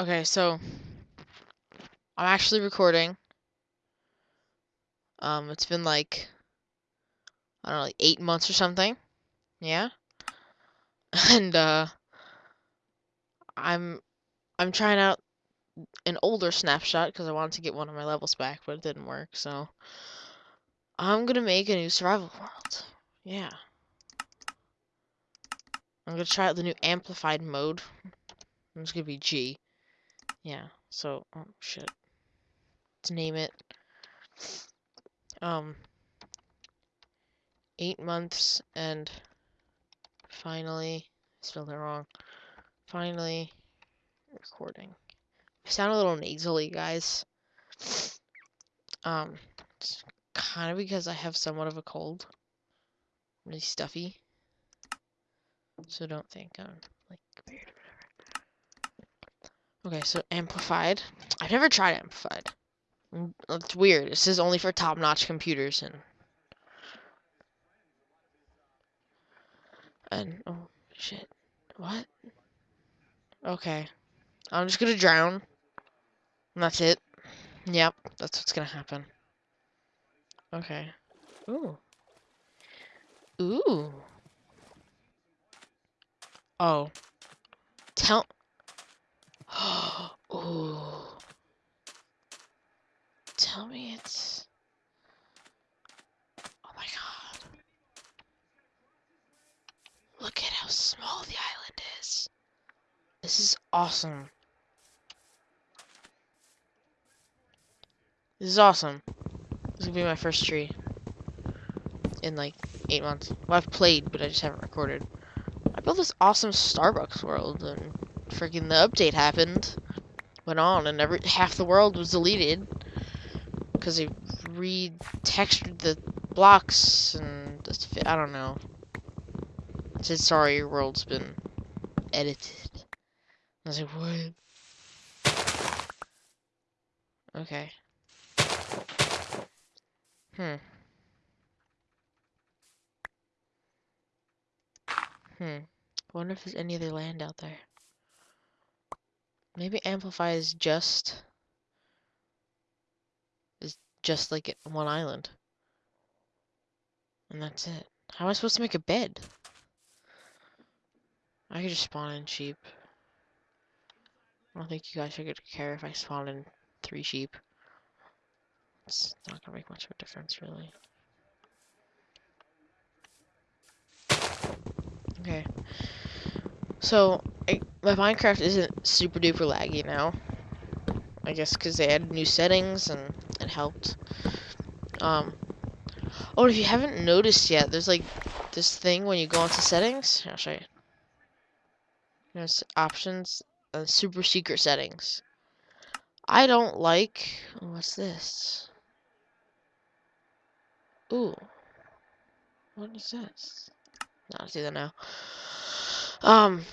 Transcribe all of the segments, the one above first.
Okay, so I'm actually recording. Um, it's been like I don't know, like eight months or something. Yeah. And uh I'm I'm trying out an older snapshot because I wanted to get one of my levels back, but it didn't work, so I'm gonna make a new survival world. Yeah. I'm gonna try out the new amplified mode. It's gonna be G. Yeah, so oh shit. Let's name it. Um eight months and finally spelled it wrong. Finally recording. I sound a little nasally, guys. Um it's kind of because I have somewhat of a cold. Really stuffy. So don't think I'm like weird or whatever. Okay, so amplified. I've never tried amplified. Mm, It's weird. This is only for top-notch computers and and oh shit. What? Okay. I'm just gonna drown. And that's it. Yep, that's what's gonna happen. Okay. Ooh. Ooh. Oh. Tell. Ooh. Tell me it's. Oh my god. Look at how small the island is. This is awesome. This is awesome. This is gonna be my first tree. In like eight months. Well, I've played, but I just haven't recorded. I built this awesome Starbucks world, and freaking the update happened. Went on, and every half the world was deleted because they re-textured the blocks, and just I don't know. Said sorry, your world's been edited. I was like, what? Okay. Hmm. Hmm. Wonder if there's any other land out there. Maybe Amplify is just is just like it- one island. And that's it. How am I supposed to make a bed? I could just spawn in sheep. I don't think you guys are gonna care if I spawn in three sheep. It's not gonna make much of a difference, really. Okay. So, I, my Minecraft isn't super duper laggy now. I guess because they added new settings and it helped. Um. Oh, if you haven't noticed yet, there's like this thing when you go into settings. I'll show you. There's options and super secret settings. I don't like. What's this? Ooh. What is this? No, I'll do that now. Um.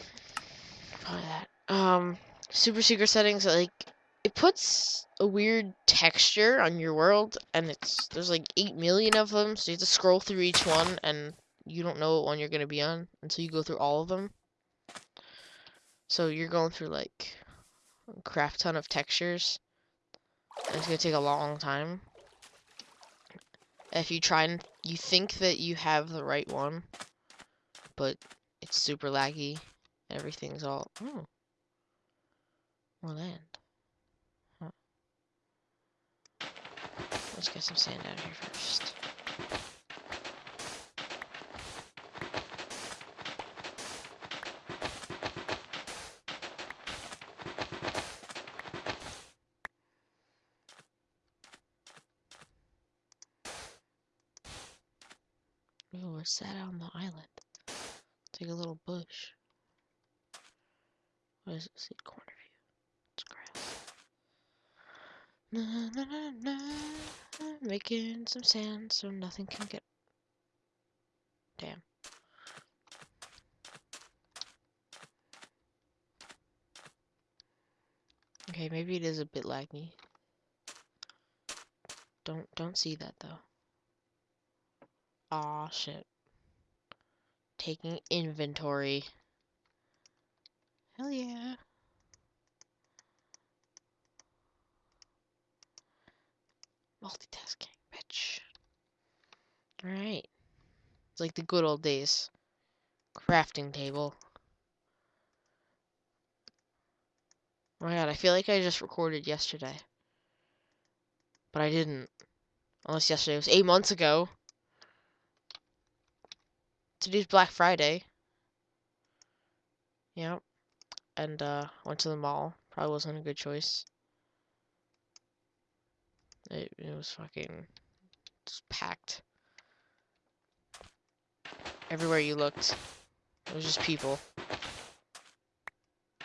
That. Um. Super secret settings, like, it puts a weird texture on your world, and it's. There's like 8 million of them, so you have to scroll through each one, and you don't know what one you're gonna be on until you go through all of them. So you're going through, like, a crap ton of textures. And it's gonna take a long time. If you try and you think that you have the right one, but it's super laggy. Everything's all oh. More land. Huh. Let's get some sand out of here first. Ooh, on the island? Like a little bush. What is it? See corner view. It's grass. Na, na, na, na. Making some sand so nothing can get. Damn. Okay, maybe it is a bit laggy. Don't don't see that though. Aw shit taking inventory. Hell yeah. Multitasking, bitch. Alright. It's like the good old days. Crafting table. Oh my god, I feel like I just recorded yesterday. But I didn't. Unless yesterday was eight months ago. Today's Black Friday. Yep. And uh went to the mall. Probably wasn't a good choice. It, it was fucking just packed. Everywhere you looked, it was just people.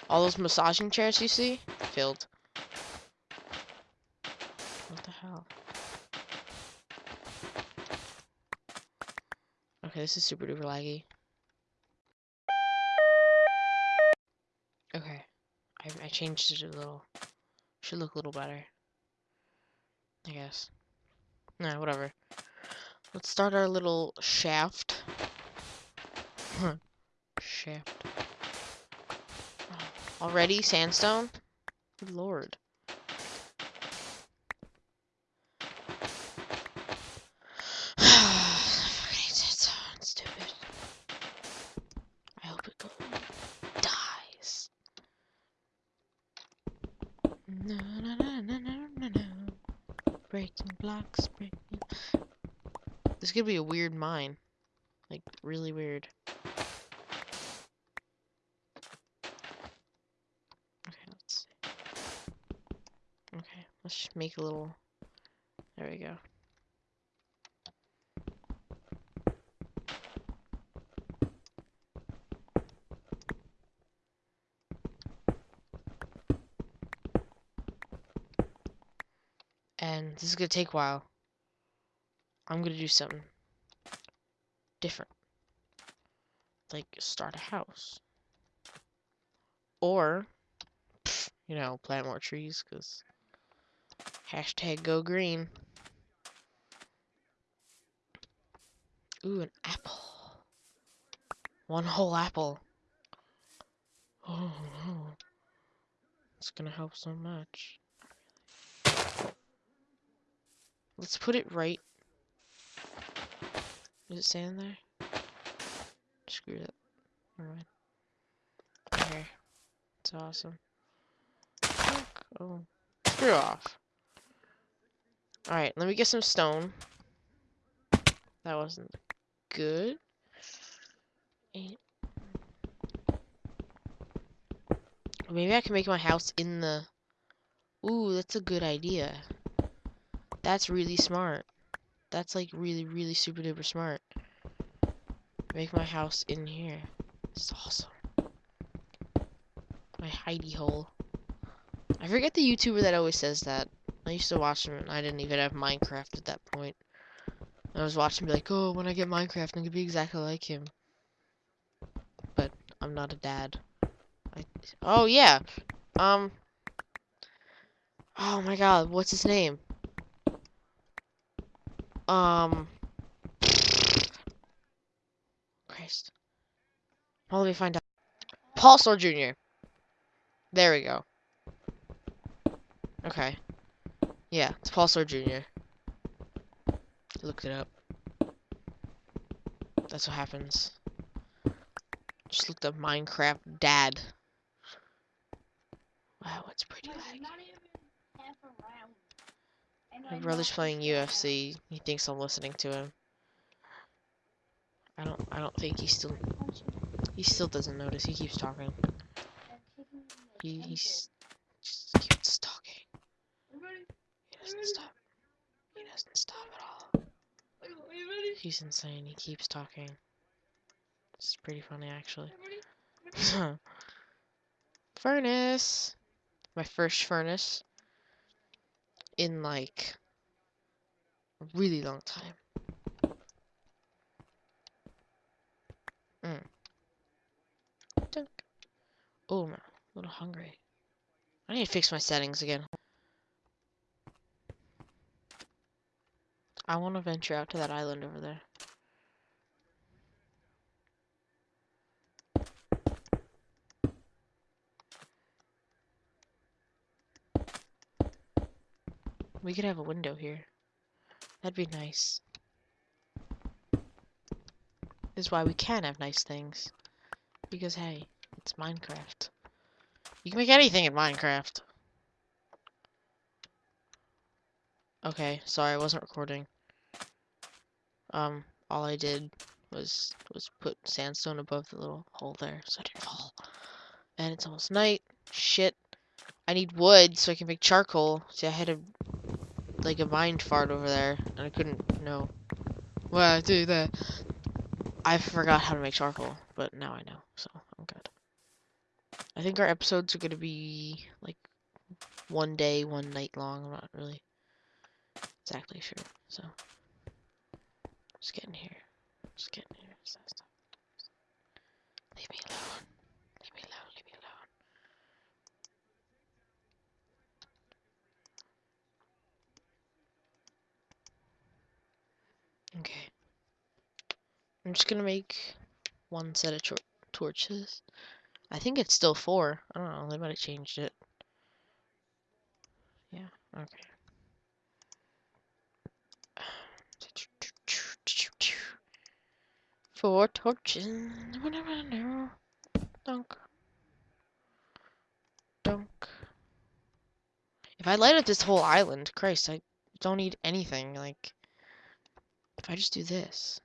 All those massaging chairs you see, filled. What the hell? Okay, this is super duper laggy. Okay, I, I changed it a little. Should look a little better. I guess. Nah, whatever. Let's start our little shaft. shaft. Already sandstone? Good lord. Fucking sandstone, stupid. I hope it goes dies. No, no, no, no, no, no, no. Breaking blocks, breaking. This could be a weird mine. Like, really weird. Okay, let's see. Okay, let's make a little. There we go. And this is gonna take a while. I'm gonna do something different. Like start a house. Or, you know, plant more trees, because hashtag go green. Ooh, an apple. One whole apple. Oh. It's gonna help so much. Let's put it right. Is it staying there? Screw. Never mind. Okay. It's awesome. Oh. Screw off. Alright, let me get some stone. That wasn't good. Eight. Maybe I can make my house in the... Ooh, that's a good idea. That's really smart. That's like really, really super duper smart. Make my house in here. It's awesome. My hidey hole. I forget the YouTuber that always says that. I used to watch him and I didn't even have Minecraft at that point. I was watching be like, oh, when I get Minecraft, I'm gonna be exactly like him. But I'm not a dad. I, oh yeah. Um. Oh my god, what's his name? Um. Christ. Well, let me find out. Paul Star Jr. There we go. Okay. Yeah, it's Paul Star Jr. Looked it up. That's what happens. Just looked up Minecraft dad. Wow, it's pretty laggy. My brother's playing UFC. He thinks I'm listening to him. I don't. I don't think he still. He still doesn't notice. He keeps talking. He he's just keeps talking. He doesn't stop. He doesn't stop at all. He's insane. He keeps talking. It's pretty funny actually. furnace. My first furnace in like a really long time. Mm. Dunk. Oh, a little hungry. I need to fix my settings again. I want to venture out to that island over there. We could have a window here. That'd be nice. This is why we can have nice things. Because, hey, it's Minecraft. You can make anything in Minecraft. Okay, sorry, I wasn't recording. Um, all I did was was put sandstone above the little hole there so I didn't fall. And it's almost night. Shit. I need wood so I can make charcoal. See, I had a like a mind fart over there, and I couldn't know. Why I do that? I forgot how to make charcoal, but now I know, so I'm good. I think our episodes are gonna be like one day, one night long. I'm not really exactly sure, so just getting here. Just getting here. Leave me alone. Leave me alone. Leave me alone. Okay. I'm just gonna make one set of tor torches. I think it's still four. I don't know. They might have changed it. Yeah. Okay. Four torches. Dunk. Dunk. If I light up this whole island, Christ, I don't need anything. Like, if I just do this,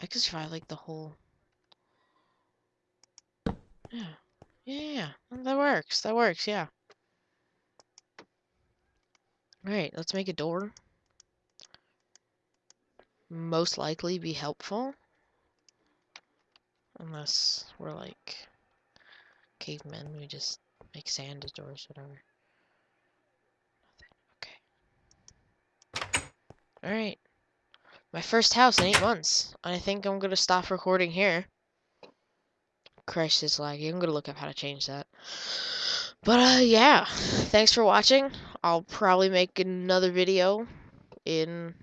I could survive like the whole. Yeah. Yeah, that works. That works, yeah. Alright, let's make a door most likely be helpful. Unless we're like cavemen, we just make sand as doors, whatever. Alright. My first house in eight months. I think I'm gonna stop recording here. Christ is laggy. I'm gonna look up how to change that. But uh yeah. Thanks for watching. I'll probably make another video in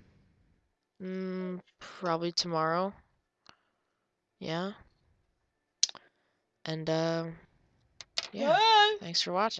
Mm, probably tomorrow. Yeah. And, um, yeah. Thanks for watching.